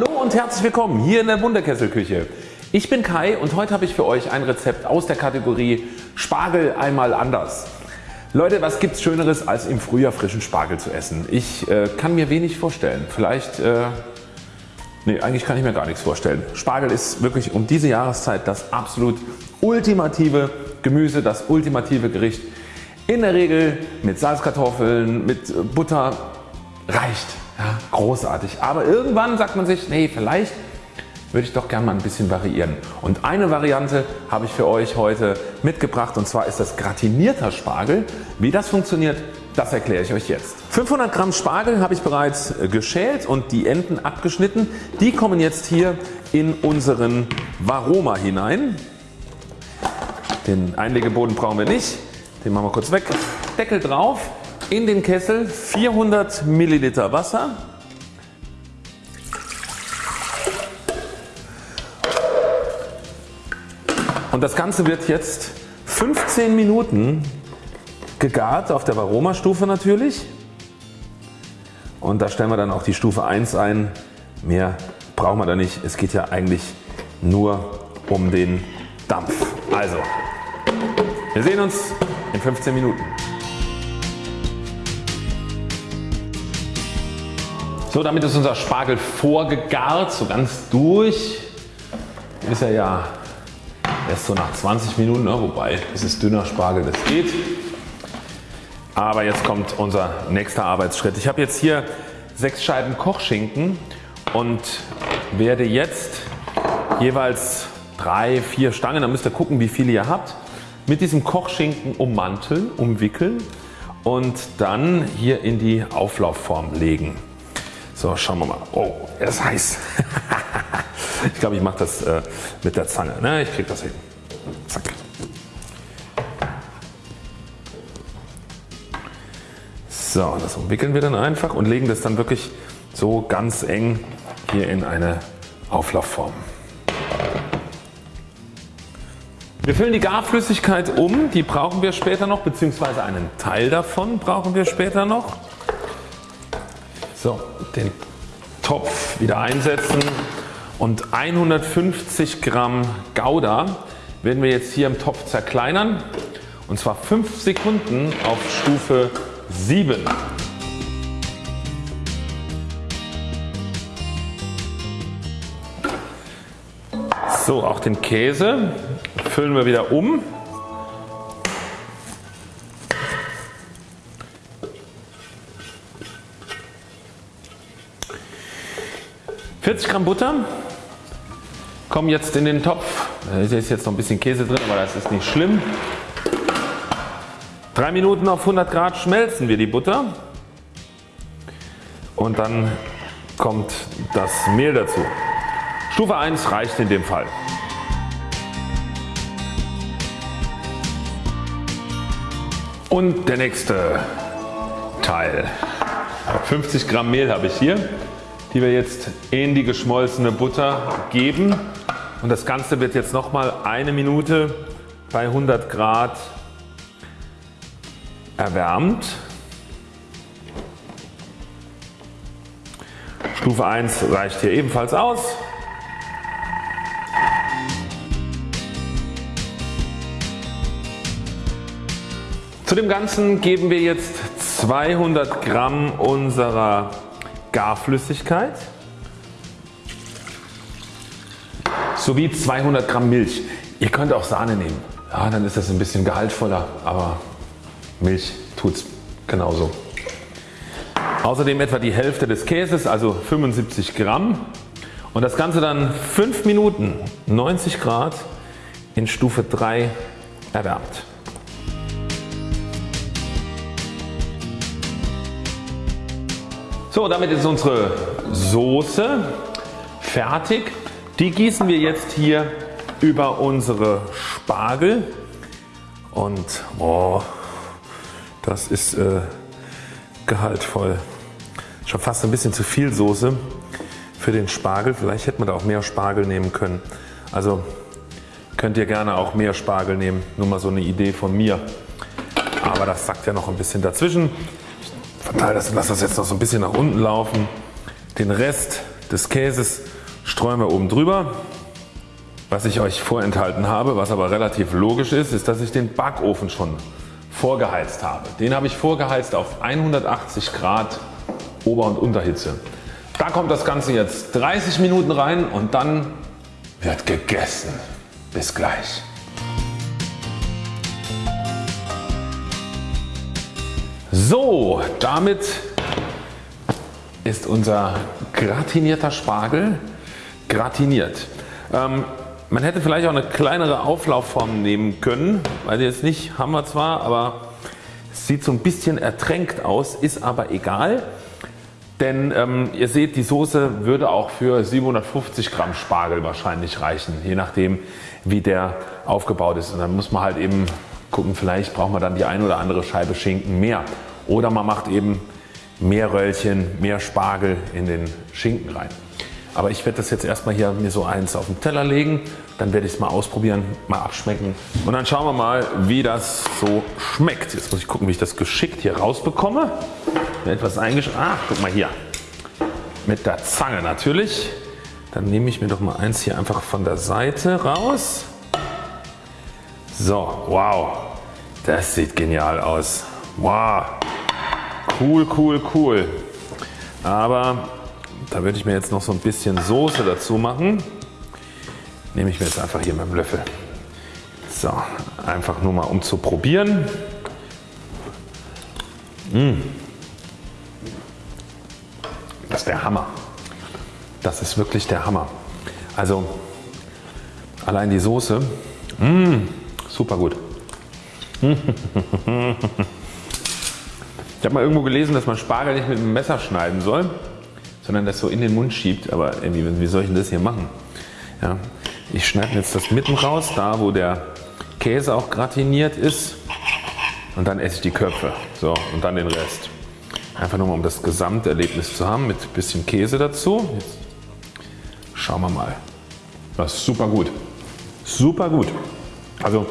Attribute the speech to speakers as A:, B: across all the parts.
A: Hallo und herzlich willkommen hier in der Wunderkesselküche. Ich bin Kai und heute habe ich für euch ein Rezept aus der Kategorie Spargel einmal anders. Leute was gibt's schöneres als im Frühjahr frischen Spargel zu essen. Ich äh, kann mir wenig vorstellen. Vielleicht, äh, nee eigentlich kann ich mir gar nichts vorstellen. Spargel ist wirklich um diese Jahreszeit das absolut ultimative Gemüse, das ultimative Gericht. In der Regel mit Salzkartoffeln, mit Butter reicht. Ja, großartig. Aber irgendwann sagt man sich, nee vielleicht würde ich doch gerne mal ein bisschen variieren. Und eine Variante habe ich für euch heute mitgebracht und zwar ist das gratinierter Spargel. Wie das funktioniert, das erkläre ich euch jetzt. 500 Gramm Spargel habe ich bereits äh, geschält und die Enden abgeschnitten. Die kommen jetzt hier in unseren Varoma hinein. Den Einlegeboden brauchen wir nicht. Den machen wir kurz weg. Deckel drauf. In den Kessel 400 Milliliter Wasser. Und das Ganze wird jetzt 15 Minuten gegart auf der Varoma Stufe natürlich. Und da stellen wir dann auch die Stufe 1 ein. Mehr brauchen wir da nicht. Es geht ja eigentlich nur um den Dampf. Also wir sehen uns in 15 Minuten. So damit ist unser Spargel vorgegart, so ganz durch. Ist er ja erst so nach 20 Minuten, ne? wobei es ist dünner Spargel, das geht. Aber jetzt kommt unser nächster Arbeitsschritt. Ich habe jetzt hier sechs Scheiben Kochschinken und werde jetzt jeweils drei, vier Stangen, da müsst ihr gucken wie viele ihr habt, mit diesem Kochschinken ummanteln, umwickeln und dann hier in die Auflaufform legen. So schauen wir mal. Oh er ist heiß. ich glaube ich mache das äh, mit der Zange. Ne? Ich kriege das hin. Zack. So das umwickeln wir dann einfach und legen das dann wirklich so ganz eng hier in eine Auflaufform. Wir füllen die Garflüssigkeit um, die brauchen wir später noch bzw. einen Teil davon brauchen wir später noch. So, den Topf wieder einsetzen und 150 Gramm Gouda werden wir jetzt hier im Topf zerkleinern und zwar 5 Sekunden auf Stufe 7. So auch den Käse füllen wir wieder um. Vierzig Gramm Butter kommen jetzt in den Topf. Da ist jetzt noch ein bisschen Käse drin, aber das ist nicht schlimm. Drei Minuten auf 100 Grad schmelzen wir die Butter und dann kommt das Mehl dazu. Stufe 1 reicht in dem Fall. Und der nächste Teil. 50 Gramm Mehl habe ich hier, die wir jetzt in die geschmolzene Butter geben. Und das Ganze wird jetzt nochmal eine Minute bei 100 Grad erwärmt. Stufe 1 reicht hier ebenfalls aus. Zu dem Ganzen geben wir jetzt 200 Gramm unserer Garflüssigkeit sowie 200 Gramm Milch. Ihr könnt auch Sahne nehmen. Ja, dann ist das ein bisschen gehaltvoller, aber Milch tut es genauso. Außerdem etwa die Hälfte des Käses, also 75 Gramm und das Ganze dann 5 Minuten 90 Grad in Stufe 3 erwärmt. So damit ist unsere Soße fertig. Die gießen wir jetzt hier über unsere Spargel und oh, das ist äh, gehaltvoll. Schon fast ein bisschen zu viel Soße für den Spargel. Vielleicht hätte man da auch mehr Spargel nehmen können. Also könnt ihr gerne auch mehr Spargel nehmen. Nur mal so eine Idee von mir. Aber das sagt ja noch ein bisschen dazwischen verteile das und lasse das jetzt noch so ein bisschen nach unten laufen. Den Rest des Käses streuen wir oben drüber. Was ich euch vorenthalten habe, was aber relativ logisch ist, ist dass ich den Backofen schon vorgeheizt habe. Den habe ich vorgeheizt auf 180 Grad Ober- und Unterhitze. Da kommt das Ganze jetzt 30 Minuten rein und dann wird gegessen. Bis gleich. So, damit ist unser gratinierter Spargel gratiniert. Ähm, man hätte vielleicht auch eine kleinere Auflaufform nehmen können, weil jetzt nicht haben wir zwar, aber es sieht so ein bisschen ertränkt aus, ist aber egal. Denn ähm, ihr seht die Soße würde auch für 750 Gramm Spargel wahrscheinlich reichen, je nachdem wie der aufgebaut ist. Und dann muss man halt eben gucken, vielleicht braucht man dann die ein oder andere Scheibe Schinken mehr. Oder man macht eben mehr Röllchen, mehr Spargel in den Schinken rein. Aber ich werde das jetzt erstmal hier mir so eins auf den Teller legen. Dann werde ich es mal ausprobieren, mal abschmecken. Und dann schauen wir mal wie das so schmeckt. Jetzt muss ich gucken wie ich das geschickt hier rausbekomme. Etwas eingesch... Ah, guck mal hier. Mit der Zange natürlich. Dann nehme ich mir doch mal eins hier einfach von der Seite raus. So, wow. Das sieht genial aus. Wow. Cool, cool, cool. Aber da würde ich mir jetzt noch so ein bisschen Soße dazu machen. Nehme ich mir jetzt einfach hier mit dem Löffel. So, einfach nur mal um zu probieren. Mmh. Das ist der Hammer. Das ist wirklich der Hammer. Also allein die Soße, mmh, super gut. Ich habe mal irgendwo gelesen, dass man Spargel nicht mit einem Messer schneiden soll, sondern das so in den Mund schiebt. Aber irgendwie, wie soll ich denn das hier machen? Ja, ich schneide jetzt das mitten raus, da wo der Käse auch gratiniert ist und dann esse ich die Köpfe so, und dann den Rest. Einfach nur mal um das Gesamterlebnis zu haben mit ein bisschen Käse dazu. Jetzt schauen wir mal. Das ist super gut. Super gut. Also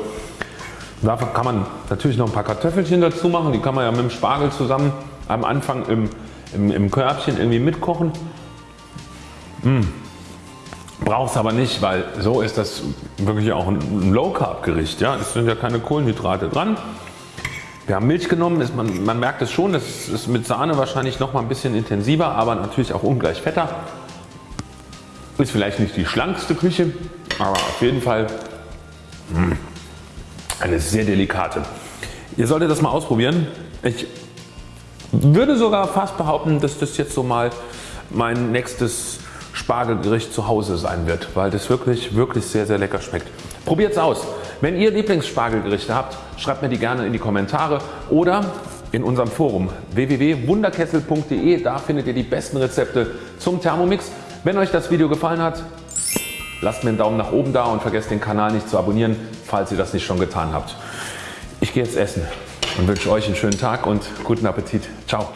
A: Dafür kann man natürlich noch ein paar Kartoffelchen dazu machen, die kann man ja mit dem Spargel zusammen am Anfang im, im, im Körbchen irgendwie mitkochen. Mmh. Braucht es aber nicht, weil so ist das wirklich auch ein Low Carb Gericht. Ja? Es sind ja keine Kohlenhydrate dran. Wir haben Milch genommen, ist man, man merkt es schon, das ist mit Sahne wahrscheinlich noch mal ein bisschen intensiver, aber natürlich auch ungleich fetter. Ist vielleicht nicht die schlankste Küche, aber auf jeden Fall mh, hm, eine sehr delikate. Ihr solltet das mal ausprobieren. Ich würde sogar fast behaupten, dass das jetzt so mal mein nächstes Spargelgericht zu Hause sein wird, weil das wirklich, wirklich sehr, sehr lecker schmeckt. Probiert es aus. Wenn ihr Lieblingsspargelgerichte habt, schreibt mir die gerne in die Kommentare oder in unserem Forum www.wunderkessel.de. Da findet ihr die besten Rezepte zum Thermomix. Wenn euch das Video gefallen hat, lasst mir einen Daumen nach oben da und vergesst den Kanal nicht zu abonnieren, falls ihr das nicht schon getan habt. Ich gehe jetzt essen und wünsche euch einen schönen Tag und guten Appetit. Ciao.